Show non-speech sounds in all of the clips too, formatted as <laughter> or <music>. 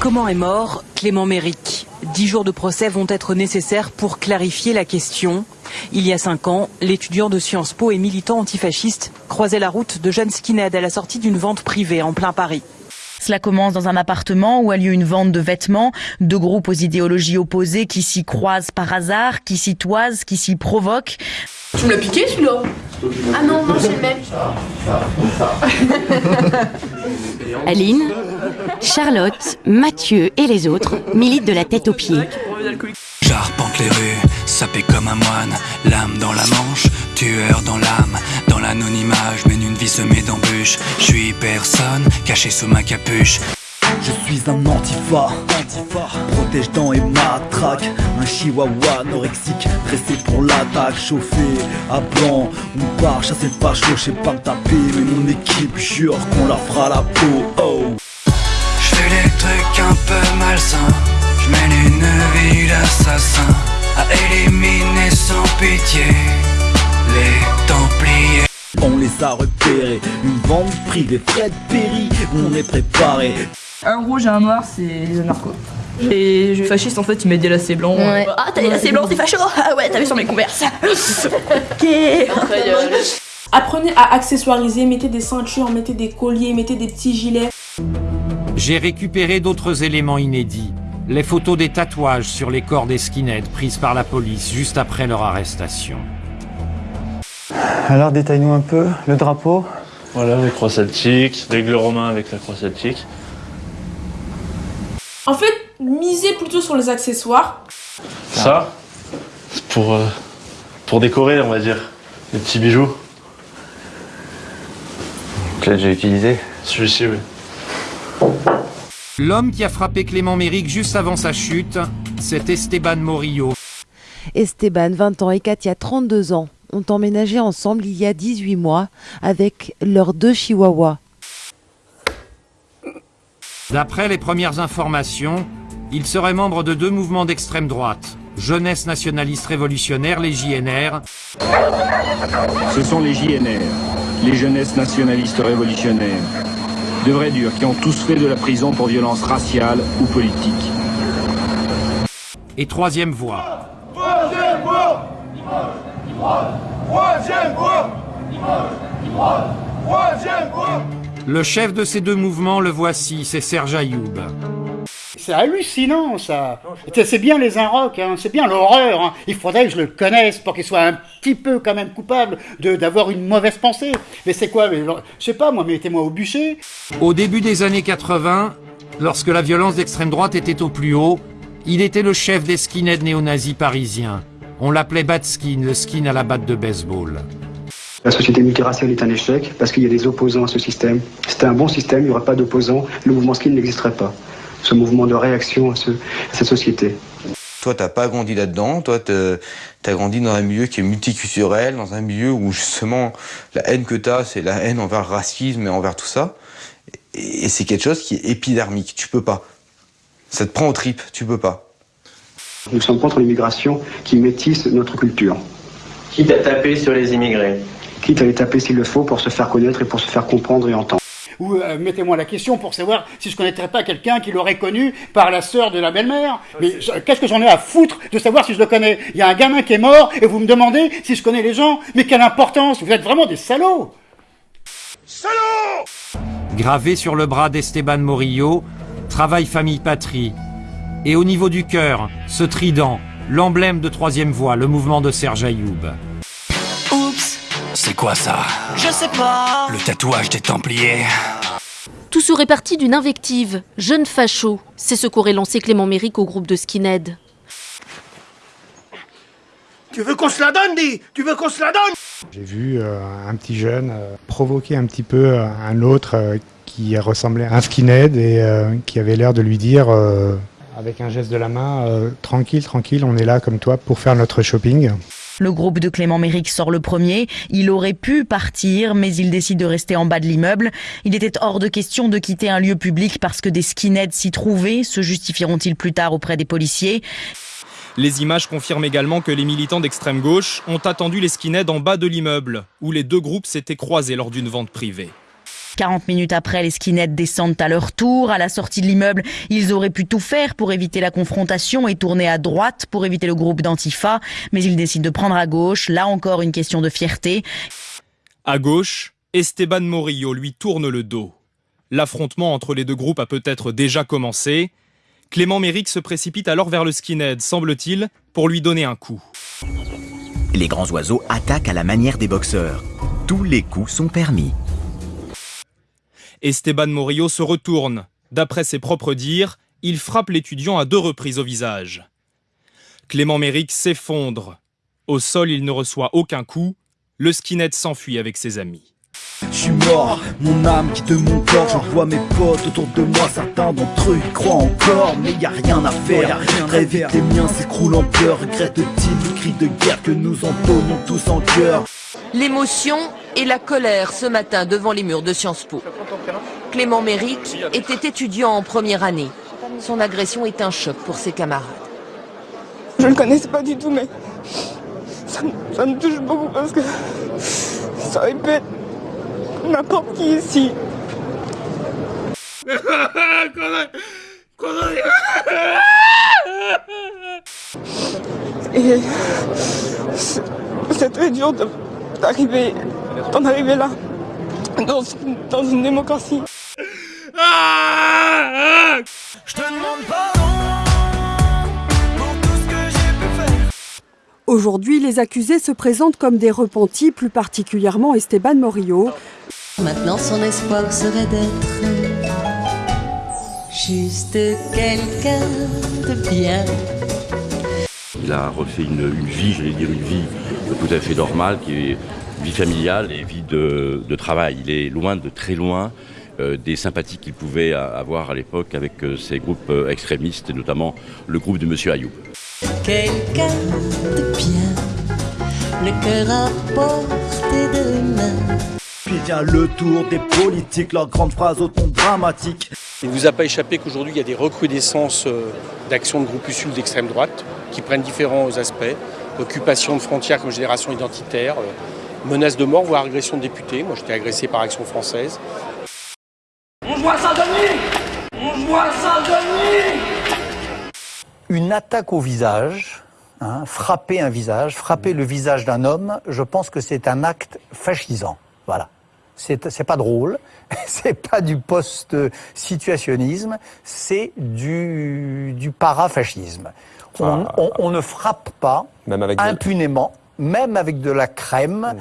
Comment est mort Clément Méric? Dix jours de procès vont être nécessaires pour clarifier la question. Il y a cinq ans, l'étudiant de Sciences Po et militant antifasciste croisait la route de Jeanne Skinhead à la sortie d'une vente privée en plein Paris. Cela commence dans un appartement où a lieu une vente de vêtements, deux groupes aux idéologies opposées qui s'y croisent par hasard, qui s'y toisent, qui s'y provoquent. Tu me l'as piqué celui-là? Ah non, non, c'est le même. <laughs> Aline, Charlotte, Mathieu et les autres militent de la tête aux pieds. J'arpente les rues, sapé comme un moine, l'âme dans la manche, tueur dans l'âme, dans l'anonymat, je mène une vie semée d'embûches, je suis personne, caché sous ma capuche. Je suis un antifa, antifa protège dents et matraque chihuahua anorexique, dressé pour l'attaque Chauffé à blanc, on part chasser le facho Je sais pas me taper, mais mon équipe jure qu'on la fera la peau. Oh. Je fais des trucs un peu malsains, je mène une vie d'assassin. À éliminer sans pitié les templiers. On les a repérés, une vente privée Fred Perry, on est préparé. Un rouge et un noir, c'est les anarchos. Et je fasciste en fait, il met des lacets blancs. Ouais. Ah, t'as des lacets blancs, t'es facho Ah ouais, t'as vu sur mes converses. <laughs> ok. <laughs> Apprenez à accessoiriser, mettez des ceintures, mettez des colliers, mettez des petits gilets. J'ai récupéré d'autres éléments inédits. Les photos des tatouages sur les corps des skinheads prises par la police juste après leur arrestation. Alors détaille-nous un peu le drapeau. Voilà, les croix celtiques, l'aigle romain avec la croix celtique. En fait, misez plutôt sur les accessoires. Ça, c'est pour, euh, pour décorer, on va dire. Les petits bijoux. Tu l'as déjà utilisé Celui-ci, oui. L'homme qui a frappé Clément Méric juste avant sa chute, c'est Esteban Morillo. Esteban, 20 ans, et Katia, 32 ans, ont emménagé ensemble il y a 18 mois avec leurs deux chihuahuas. D'après les premières informations, il serait membre de deux mouvements d'extrême droite, Jeunesse nationaliste révolutionnaire, les JNR, Ce sont les JNR, les jeunesses nationalistes révolutionnaires. De vrais durs qui ont tous fait de la prison pour violence raciale ou politique. et Troisième Voie. Troisième voie Troisième voie Troisième voie Le chef de ces deux mouvements, le voici, c'est Serge Ayoub. C'est hallucinant ça. C'est bien les Inrocks, hein. c'est bien l'horreur. hein. Il faudrait que je le connaisse pour qu'il soit un petit peu quand même coupable de d'avoir une mauvaise pensée. Mais c'est quoi mais, Je sais pas, moi, mettez-moi au bûcher. Au début des années 80, lorsque la violence d'extrême droite était au plus haut, il était le chef des skinheads néo-nazis parisiens. On l'appelait Batskin, le skin à la batte de baseball. La société multiraciale est un échec parce qu'il y a des opposants à ce système. Si C'était un bon système, il n'y aurait pas d'opposants, le mouvement skin n'existerait pas. Ce mouvement de réaction à, ce- à cette société. Toi, t'as pas grandi là-dedans. Toi, t'as grandi dans un milieu qui est multiculturel, dans un milieu où justement la haine que t'as, c'est la haine envers le racisme et envers tout ça. Et, et c'est quelque chose qui est épidermique. Tu peux pas. Ça te prend aux tripes. Tu peux pas. Nous sommes contre l'immigration qui métisse notre culture. Quitte à taper sur les immigrés? Quitte à les taper s'il le faut pour se faire connaître et pour se faire comprendre et entendre. Ou euh, mettez-moi la question pour savoir si je connaîtrais pas quelqu'un qui l'aurait connu par la sœur de la belle-mère. Mais qu'est-ce que j'en ai à foutre de savoir si je le connais? Il y a un gamin qui est mort et vous me demandez si je connais les gens. Mais quelle importance Vous êtes vraiment des salauds Gravé sur le bras d'Esteban Morillo, Travail, famille, patrie. Et au niveau du cœur, ce trident, l'emblème de Troisième Voie, le mouvement de Serge Ayoub. C'est quoi ça Je sais pas. Le tatouage des Templiers Tout serait parti d'une invective. Jeune facho. C'est ce qu'aurait lancé Clément Méric au groupe de Skinhead. Tu veux qu'on se la donne, dis? Tu veux qu'on se la donne? J'ai vu euh, un petit jeune euh, provoquer un petit peu euh, un autre euh, qui ressemblait à un skinhead et euh, qui avait l'air de lui dire, euh, avec un geste de la main, euh, tranquille, tranquille, on est là comme toi pour faire notre shopping. Le groupe de Clément Méric sort le premier. Il aurait pu partir, mais il décide de rester en bas de l'immeuble. Il était hors de question de quitter un lieu public parce que des skinheads s'y trouvaient. Se justifieront-ils plus tard auprès des policiers? Les images confirment également que les militants d'extrême gauche ont attendu les skinheads en bas de l'immeuble, où les deux groupes s'étaient croisés lors d'une vente privée. 40 minutes après, les skinheads descendent à leur tour. À la sortie de l'immeuble, ils auraient pu tout faire pour éviter la confrontation et tourner à droite pour éviter le groupe d'Antifa, mais ils décident de prendre à gauche. Là encore, une question de fierté. À gauche, Esteban Morillo lui tourne le dos. L'affrontement entre les deux groupes a peut-être déjà commencé. Clément Méric se précipite alors vers le skinhead, semble-t-il, pour lui donner un coup. Les grands oiseaux attaquent à la manière des boxeurs. Tous les coups sont permis. Esteban Morillo se retourne. D'après ses propres dires, il frappe l'étudiant à deux reprises au visage. Clément Méric s'effondre. Au sol, il ne reçoit aucun coup. Le skinhead s'enfuit avec ses amis. Je suis mort, mon âme quitte mon corps, j'en vois mes potes autour de moi, certains d'entre eux y croient encore, mais y a rien à faire. Très vite les miens s'écroulent en pleurs, regrette-t-il le cri de guerre que nous entonnons tous en cœur L'émotion et la colère ce matin devant les murs de Sciences Po. Clément Méric était étudiant en première année. Son agression est un choc pour ses camarades. Je ne le connaissais pas du tout, mais ça, me- touche beaucoup parce que ça aurait n'importe qui ici. C'est très dur d'arriver d'en arriver là, dans, dans une démocratie. Je te demande pardon pour tout ce que j'ai pu faire. Aujourd'hui, les accusés se présentent comme des repentis, plus particulièrement Esteban Morillo. Maintenant, son espoir serait d'être juste quelqu'un de bien. Il a refait une, une vie, j'allais dire une vie tout à fait normale, qui est vie familiale et vie de, de travail. Il est loin de très loin euh, des sympathies qu'il pouvait avoir à l'époque avec euh, ces groupes euh, extrémistes, et notamment le groupe de Monsieur Ayoub. Quelqu'un de bien, le cœur à portée de main. Puis vient le tour des politiques, leurs grandes phrases au ton dramatique. Il ne vous a pas échappé qu'aujourd'hui, il y a des recrudescences d'actions de groupuscules d'extrême droite qui prennent différents aspects. Occupation de frontières comme génération identitaire, menace de mort, voire agression de députés. Moi, j'étais agressé par Action française. On joue à Saint-Denis On joue à Saint-Denis Une attaque au visage, hein, frapper un visage, frapper le visage d'un homme, je pense que c'est un acte fascisant. Voilà. C'est pas drôle, <laughs> c'est pas du post-situationnisme, c'est du, du parafascisme. On, on- on ne frappe pas Même avec des- impunément, même avec de la crème,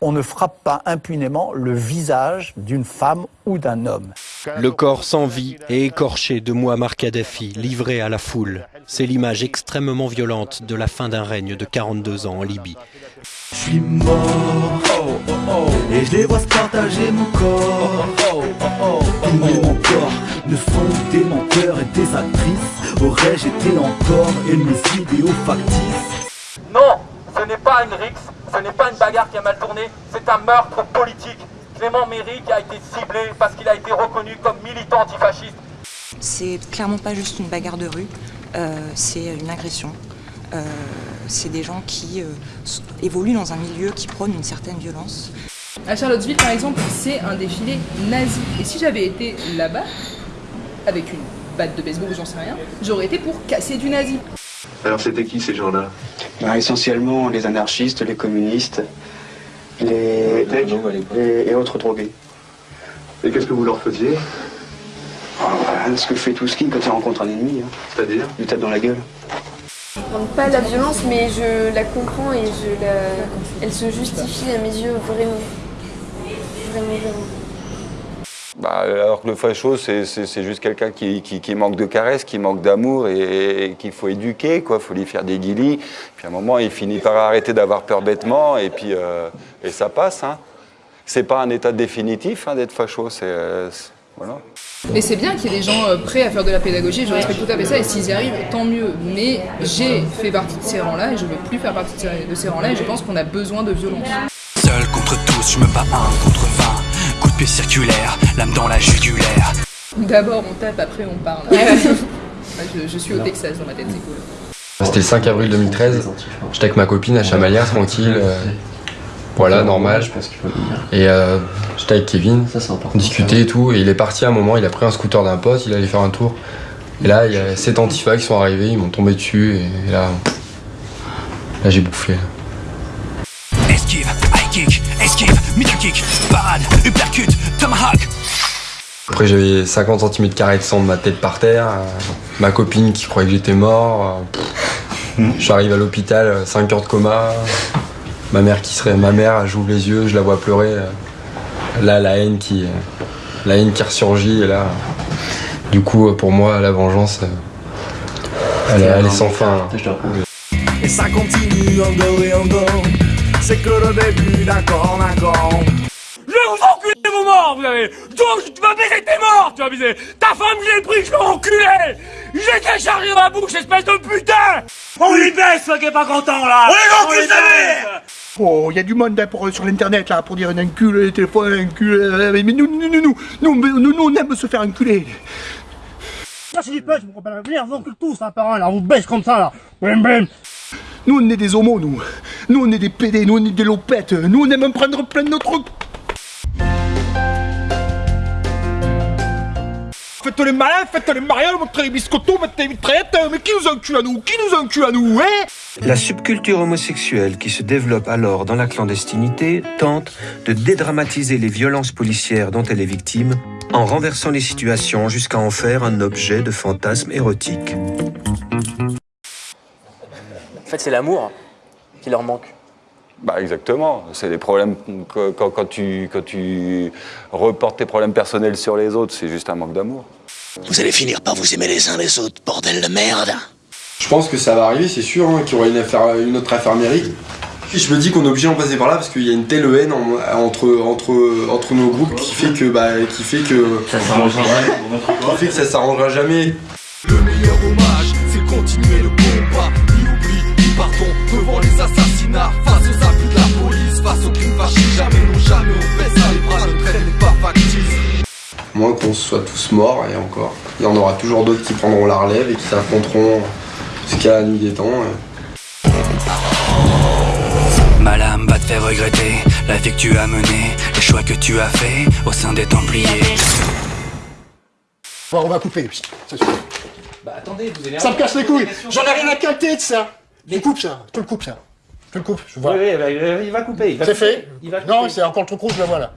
on ne frappe pas impunément le visage d'une femme ou d'un homme. Le corps sans vie et écorché de Muammar Kadhafi, livré à la foule. C'est l'image extrêmement violente de la fin d'un règne de 42 ans en Libye. Je suis mort, oh, oh, oh, et je les vois se partager mon corps. Oh, oh, oh, Tous mes mentors ne sont des menteurs et des actrices. Aurais-je été encore et mes idéaux factices Non, pas une rixe, ce n'est pas une bagarre qui a mal tourné, c'est un meurtre politique. Clément Méric a été ciblé parce qu'il a été reconnu comme militant antifasciste. C'est clairement pas juste une bagarre de rue, euh, c'est une agression. Euh, c'est des gens qui euh, évoluent dans un milieu qui prône une certaine violence. À Charlottesville, par exemple, c'est un défilé nazi. Et si j'avais été là-bas, avec une batte de baseball ou j'en sais rien, j'aurais été pour casser du nazi. Alors c'était qui ces gens-là Bah, Essentiellement les anarchistes, les communistes, les, et, et autres drogués. Et qu'est-ce que vous leur faisiez Ce que fait tout ski quand il rencontre un ennemi. C'est-à-dire Il tape dans la gueule. Pas la violence, mais je la comprends et je la... elle se justifie à mes yeux vraiment. Vraiment, vraiment. Bah, alors que le facho, c'est- juste quelqu'un qui, qui- qui manque de caresses, qui manque d'amour et, et qu'il faut éduquer, quoi. faut lui faire des guilis. Puis à un moment, il finit par arrêter d'avoir peur bêtement et puis euh, et ça passe. Hein. C'est pas un état définitif hein, d'être facho, c'est euh, c'est- voilà. Et c'est bien qu'il y ait des gens euh, prêts à faire de la pédagogie, je respecte tout à fait ça, et s'ils y arrivent, tant mieux. Mais j'ai fait partie de ces rangs-là, et je ne veux plus faire partie de ces- de ces rangs-là, et je pense qu'on a besoin de violence. Seul contre tous, je me bats un contre vingt. Circulaire, lame dans la jugulaire. D'abord on tape, après on parle. je, je suis au Texas dans ma tête, c'est cool. C'était le 5 avril 2013. J'étais avec ma copine à Chamalières, tranquille. euh, Voilà, normal. Et euh, j'étais avec Kevin, on discutait et tout, et il est parti à un moment, il a pris un scooter d'un pote, il allait faire un tour. Et là, il y a sept antifas qui sont arrivés, ils m'ont tombé dessus, et là, là j'ai bouffé. Tomahawk. Après, j'avais 50 cm de sang de ma tête par terre, euh, ma copine qui croyait que j'étais mort. euh, pff. J'arrive à l'hôpital, 5 heures de coma. Ma mère qui serait ma mère, j'ouvre les yeux, je la vois pleurer. euh. Là, la haine qui, euh, la haine qui ressurgit. Et là, du coup, pour moi, la vengeance, euh, elle, est- elle est sans fin. Et ça continue encore et encore. C'est que le début, d'accord, d'accord. Vous avez Donc tu vas baiser tes morts, tu vas baiser Ta femme, je l'ai pris, je l'ai enculé J'ai qu'à dans la bouche, espèce de putain On lui baisse, ce qui est pas content, là On mère Oh, il y a du monde hein, pour, sur l'internet là pour dire un enculé, les téléphones, un enculé. Mais nous, nous, nous, nous, nous, nous, nous, on aime se faire enculer. Là, c'est du me comprends pas. Venez, on vous encule tous, un par un, là, on vous baisse comme ça, là. Bim, bim. Nous, on est des homos, nous. Nous, on est des PD, nous, on est des lopettes. Nous, on aime prendre plein de notre. Faites les malins, faites les mariages, montrez les biscottos, mettez les mitraillettes. Mais qui nous encule à nous Qui nous encule à nous, hein? La subculture homosexuelle qui se développe alors dans la clandestinité tente de dédramatiser les violences policières dont elle est victime en renversant les situations jusqu'à en faire un objet de fantasme érotique. En fait, c'est l'amour qui leur manque. Bah exactement, c'est des problèmes quand, quand tu, quand tu reportes tes problèmes personnels sur les autres, c'est juste un manque d'amour. Vous allez finir par vous aimer les uns les autres, bordel de merde. Je pense que ça va arriver, c'est sûr, hein, qu'il y aura une, affaire, une autre affaire mérique. Et je me dis qu'on est obligé d'en passer par là parce qu'il y a une telle haine en- entre, entre, entre nos groupes qui fait que bah, qui fait que Ça s'arrangera qui fait que ça s'arrangera jamais. Le meilleur hommage, c'est continuer le combat. Ni oubli, ni pardon devant les assassinats. Face aux abus de la police, face aux crimes fascistes. Jamais, non, jamais, on baissera les bras, notre traite n'est pas factice. Moins qu'on soit tous morts et encore. Il y en aura toujours d'autres qui prendront la relève et qui s'affronteront jusqu'à la nuit des temps. et- Ma lame va te faire regretter la vie que tu as menée, les choix que tu as faits au sein des Templiers. Bon, on va couper. Ça suffit. Bah attendez, vous allez... Ça me casse les couilles. J'en ai rien à quinter de ça. Tu coupes ça. Tu le coupes ça. Tu le coupes, je vois. Oui, oui, bah, il va couper. C'est couper, fait il va Non, c'est encore trop gros, je le vois là.